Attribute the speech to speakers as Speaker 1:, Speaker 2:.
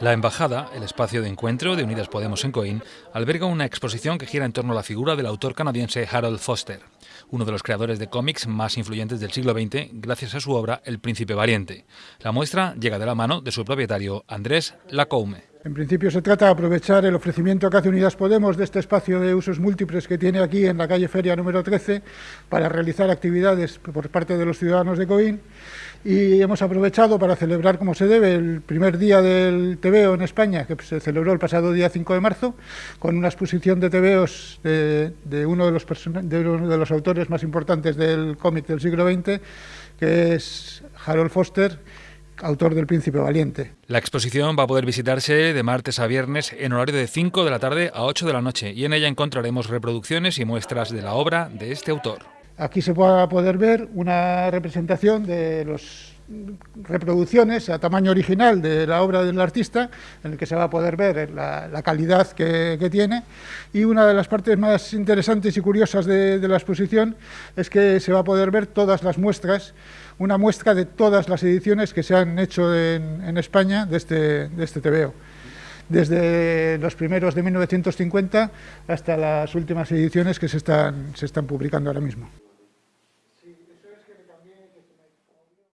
Speaker 1: La Embajada, el espacio de encuentro de Unidas Podemos en Coín, alberga una exposición que gira en torno a la figura del autor canadiense Harold Foster, uno de los creadores de cómics más influyentes del siglo XX gracias a su obra El Príncipe Valiente. La muestra llega de la mano de su propietario Andrés Lacoume.
Speaker 2: En principio se trata de aprovechar el ofrecimiento que hace Unidas Podemos de este espacio de usos múltiples que tiene aquí en la calle Feria número 13 para realizar actividades por parte de los ciudadanos de Coín. Y hemos aprovechado para celebrar como se debe el primer día del TVO en España, que se celebró el pasado día 5 de marzo, con una exposición de TVOs de, de uno de los autores más importantes del cómic del siglo XX, que es Harold Foster, autor del Príncipe Valiente.
Speaker 1: La exposición va a poder visitarse de martes a viernes en horario de 5 de la tarde a 8 de la noche y en ella encontraremos reproducciones y muestras de la obra de este autor.
Speaker 2: Aquí se va a poder ver una representación de las reproducciones a tamaño original de la obra del artista, en el que se va a poder ver la, calidad que, tiene. Y una de las partes más interesantes y curiosas de, la exposición es que se va a poder ver todas las muestras, una muestra de todas las ediciones que se han hecho en, España de este, de este TVO desde los primeros de 1950 hasta las últimas ediciones que se están, se están publicando ahora mismo.